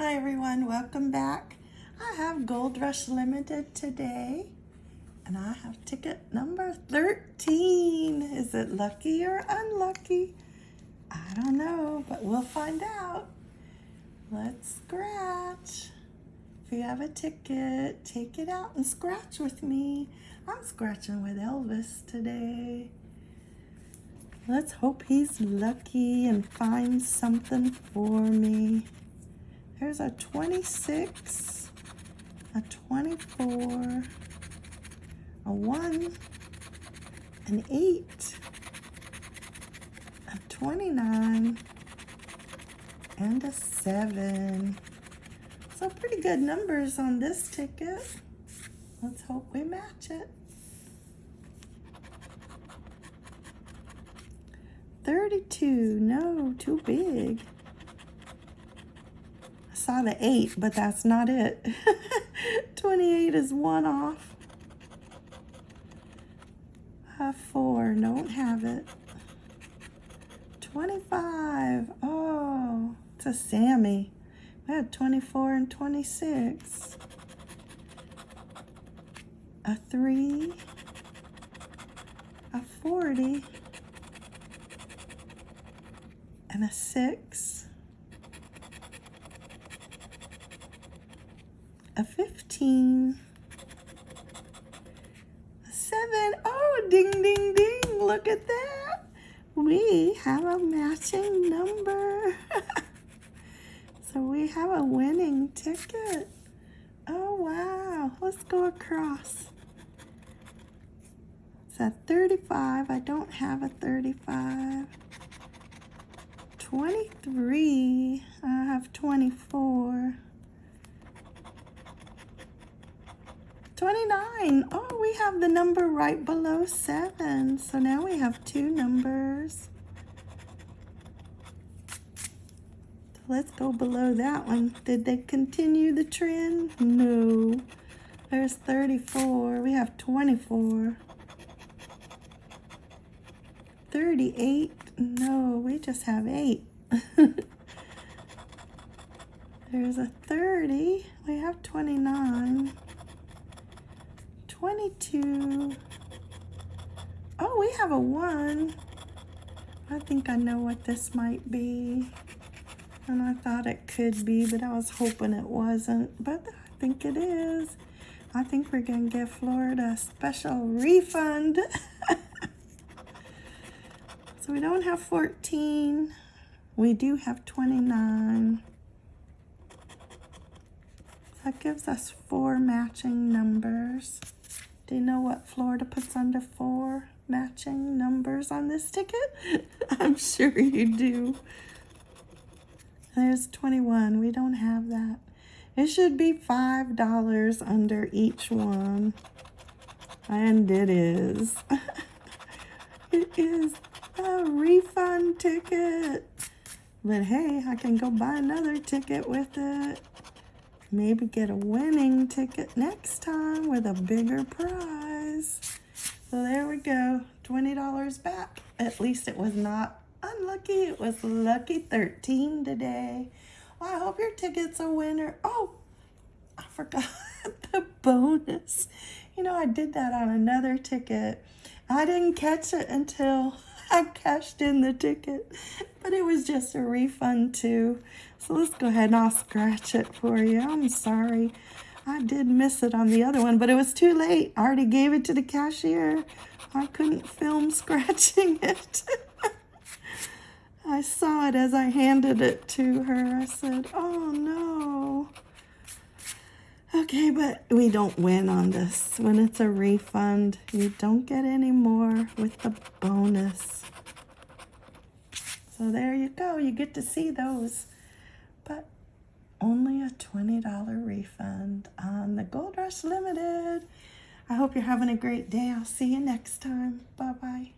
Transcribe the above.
Hi everyone, welcome back. I have Gold Rush Limited today and I have ticket number 13. Is it lucky or unlucky? I don't know, but we'll find out. Let's scratch. If you have a ticket, take it out and scratch with me. I'm scratching with Elvis today. Let's hope he's lucky and finds something for me. There's a 26, a 24, a 1, an 8, a 29, and a 7. So pretty good numbers on this ticket. Let's hope we match it. 32, no, too big saw the 8, but that's not it. 28 is one off. A 4, don't have it. 25, oh, it's a Sammy. We had 24 and 26. A 3, a 40, and a 6. A 15, a 7. Oh, ding, ding, ding. Look at that. We have a matching number. so we have a winning ticket. Oh, wow. Let's go across. It's a 35. I don't have a 35. 23. I have 24. 29. Oh, we have the number right below 7. So now we have two numbers. So let's go below that one. Did they continue the trend? No. There's 34. We have 24. 38. No, we just have 8. There's a 30. We have 29. 22. Oh, we have a 1. I think I know what this might be. And I thought it could be, but I was hoping it wasn't. But I think it is. I think we're going to give Florida a special refund. so we don't have 14. We do have 29. That gives us four matching numbers. Do you know what Florida puts under four matching numbers on this ticket? I'm sure you do. There's 21. We don't have that. It should be $5 under each one. And it is. it is a refund ticket. But hey, I can go buy another ticket with it. Maybe get a winning ticket next time with a bigger prize. So there we go, $20 back. At least it was not unlucky. It was lucky 13 today. Well, I hope your ticket's a winner. Oh, I forgot the bonus. You know, I did that on another ticket. I didn't catch it until I cashed in the ticket, but it was just a refund too. So let's go ahead and I'll scratch it for you. I'm sorry. I did miss it on the other one, but it was too late. I already gave it to the cashier. I couldn't film scratching it. I saw it as I handed it to her. I said, oh no. Okay, but we don't win on this. When it's a refund, you don't get any more with the bonus. So there you go. You get to see those. But only a $20 refund on the Gold Rush Limited. I hope you're having a great day. I'll see you next time. Bye-bye.